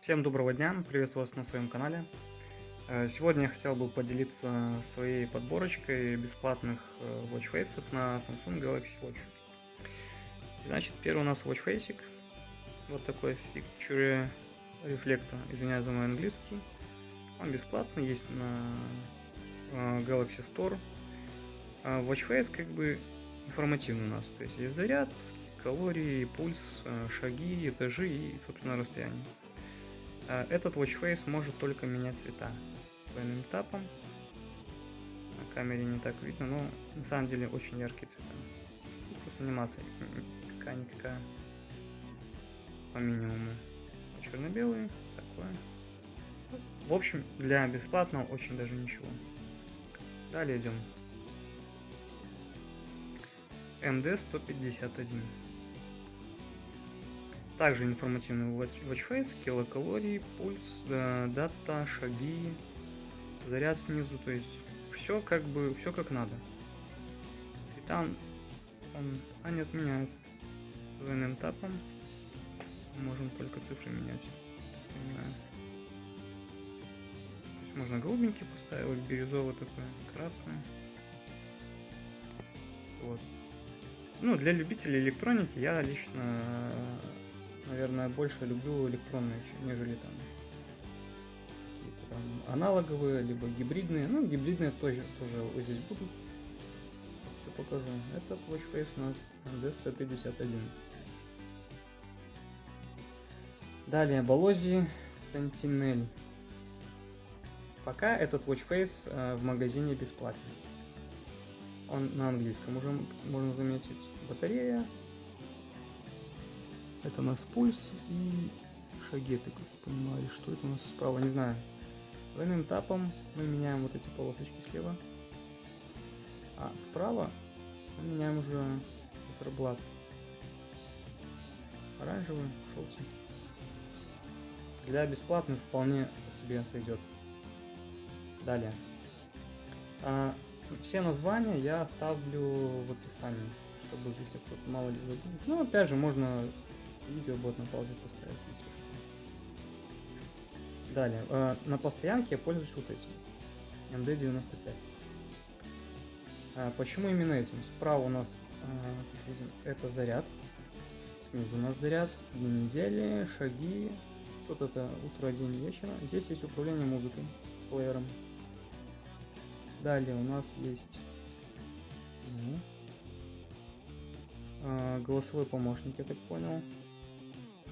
Всем доброго дня, приветствую вас на своем канале. Э, Сегодня я хотел бы поделиться своей подборочкой бесплатных э, watchfaces на Samsung Galaxy Watch. Значит, первый у нас watchfacing. Вот такой фикчуре рефлекта. Извиняюсь за мой английский. Он бесплатный, есть на э, Galaxy Store. А watchface как бы информативный у нас. То есть есть заряд, калории, пульс, э, шаги, этажи и, собственно, расстояние. А Этот watchface может только менять цвета двойным тапом. На камере не так видно, но на самом деле очень яркие цвета. И Просто анимация какая-никакая по минимуму. А черно-белый такое. Ну, В общем, для бесплатного очень даже ничего. Далее идем. MD-151. Также информативный watch- watchface, килокалории, пульс, дата, шаги, заряд снизу, то есть все как бы, все как надо. Цвета он, он не отменяет. Двойным тапом можем только цифры менять. Понимаю. То есть можно голубенький поставить, бирюзовый такой, красный. Вот. Ну, для любителей электроники я лично, наверное, больше люблю электронные, нежели там какие-то там аналоговые, либо гибридные. Ну, гибридные тоже, тоже вот здесь будут. Все покажу. Этот watchface у нас MD-151. Далее, Болози Sentinel. Пока этот watchface э, в магазине бесплатен. Он на английском уже можно заметить. Батарея. Это у нас пульс и шаги, я так понимаю, что это у нас справа, не знаю. Двойным тапом мы меняем вот эти полосочки слева. А справа мы меняем уже циферблат. Оранжевый, желтенький. Для бесплатных вполне себе сойдет. Далее. А, все названия я оставлю в описании, чтобы если кто-то мало ли забудет. Ну, опять же, можно видео будет на паузе поставить, если что. Далее. э, на постоянке я пользуюсь вот этим. MD95. А, почему именно этим? Справа у нас как видим, это заряд. Снизу у нас заряд, дни недели, шаги. Тут это утро, день, вечер. Здесь есть управление музыкой, плеером. Далее у нас есть ну, а, голосовой помощник, я так понял.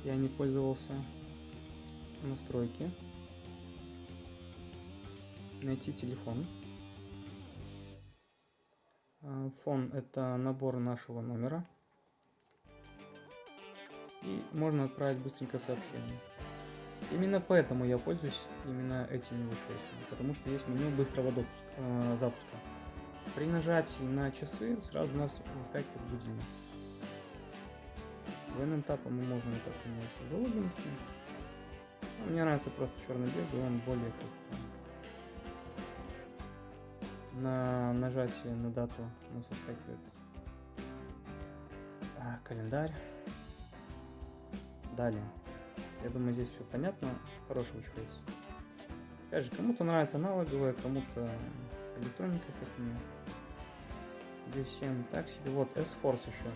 Я не пользовался. Настройки. Найти телефон. А, Фон это набор нашего номера. И можно отправить быстренько сообщение. Именно поэтому я пользуюсь именно этими watchface, потому что есть меню быстрого допуска, э, запуска. При нажатии на часы сразу у нас выскакивает будильник. Двойным тапом мы можем так менять голубенький. Ну, мне нравится просто черно-белый, он более как на нажатие на дату у нас выскакивает а, календарь. Далее. Я думаю, здесь все понятно. Хороший watchface. Опять же, кому-то нравится аналоговая, кому-то электроника, как мне. Здесь всем так себе. Вот S-Force еще.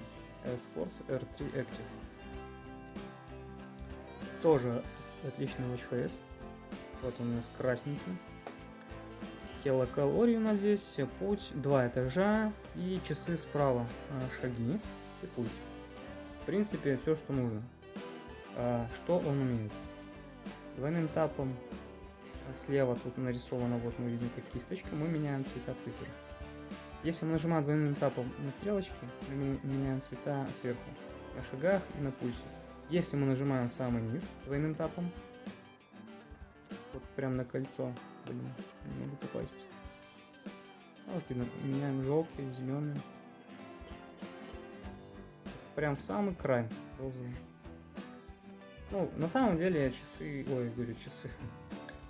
S-Force R3 Active. Тоже отличный watchface. Вот он у нас красненький. Килокалорий у нас здесь, путь, два этажа и часы справа, а, шаги и пульс. В принципе, все, что нужно. А, что он умеет? Двойным тапом а, слева тут нарисовано, вот мы видим как кисточка, мы меняем цвета цифр. Если мы нажимаем двойным тапом на стрелочки, мы меняем цвета сверху, на шагах и на пульсе. Если мы нажимаем самый низ двойным тапом, вот прям на кольцо, блин, не могу попасть. А Вот видно, меняем желтый, зеленый. Прям в самый край розовый. Ну, на самом деле часы, ой, говорю часы.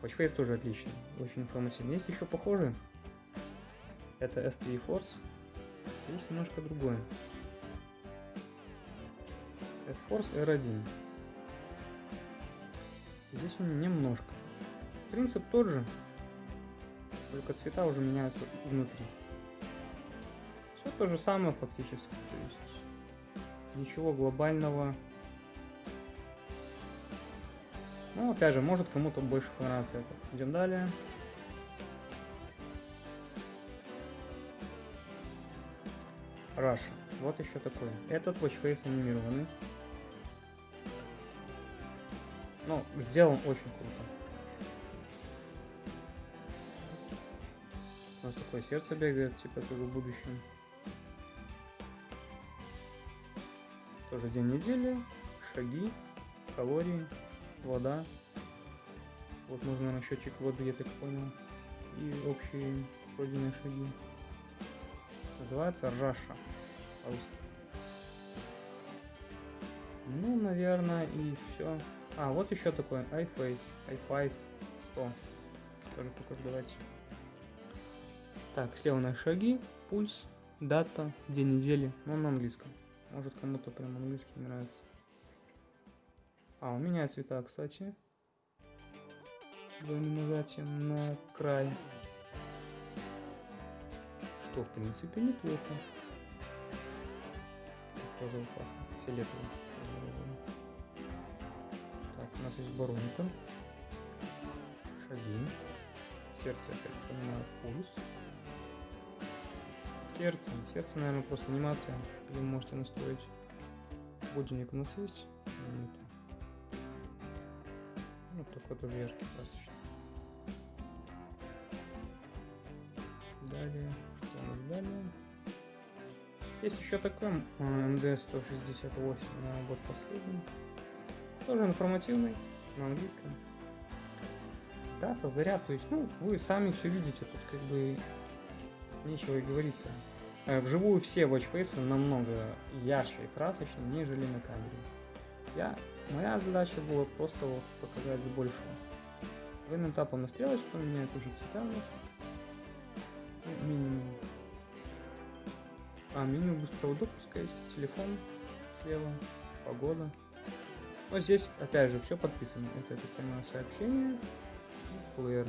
Watchface тоже отличный, очень информативный. Есть еще похожие. Это S3 Force. Есть немножко другое. S-Force R1. Здесь он немножко. Принцип тот же, только цвета уже меняются внутри. Все то же самое фактически. То есть ничего глобального. Ну, опять же, может кому-то больше понравится это. Идем далее. Раша. Вот еще такой. Этот watchface анимированный. Ну, сделан очень круто. У нас такое сердце бегает, типа как в будущем. Тоже день недели, шаги, калории, вода. Вот нужно на счетчик воды, я так понял. И общие пройденные шаги. Называется по-русски. Ну, наверное, и все. А, вот еще такой iFace. iFace 100. Тоже покажу, давайте. Так, на шаги, пульс, дата, день недели. Ну, на английском. Может, кому-то прям английский нравится. А, у меня цвета, кстати. Двойным нажатием на край. Что, в принципе, неплохо. Розовый классно. Фиолетовый. Так, у нас есть баронка. Шаги. Сердце, я так понимаю, пульс. Сердце. Сердце, наверное, просто анимация. Вы можете настроить. Будильник у нас есть? Ну, такой тоже яркий, красочный. Далее, что у нас далее? Есть еще такой МД-168, наверное, вот последний. Тоже информативный, на английском. Дата, заряд, то есть, ну, вы сами все видите, тут как бы нечего и говорить-то. Э, Вживую все watchface намного ярче и красочнее, нежели на камере. Я, моя задача была просто показать с большего. Военным тапом на стрелочку меняет уже цвета. Ну, минимум. А, меню быстрого допуска есть, телефон слева, погода. Вот здесь, опять же, все подписано. Это, я так понимаю, сообщение. и Плеер.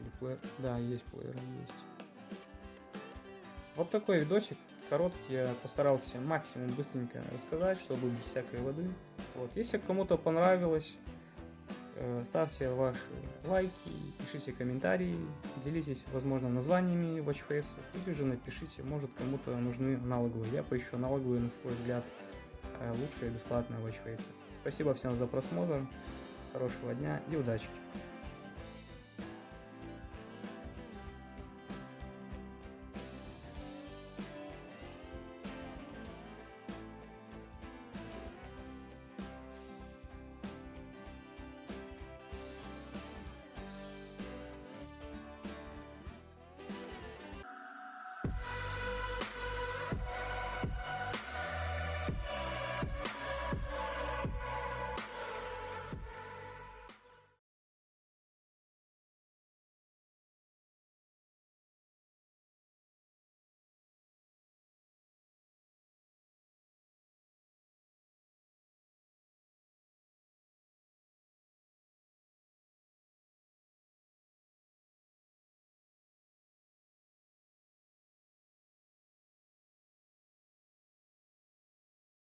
Или плеер. Да, есть плеер, есть. Вот такой видосик. Короткий, я постарался максимум быстренько рассказать, чтобы без всякой воды. Вот, если кому-то понравилось, э, ставьте ваши лайки, пишите комментарии, делитесь, возможно, названиями watchface, или же напишите, может кому-то нужны аналоговые. Я поищу аналоговые, на свой взгляд, э, лучшие бесплатные watchface. Спасибо всем за просмотр, хорошего дня и удачи!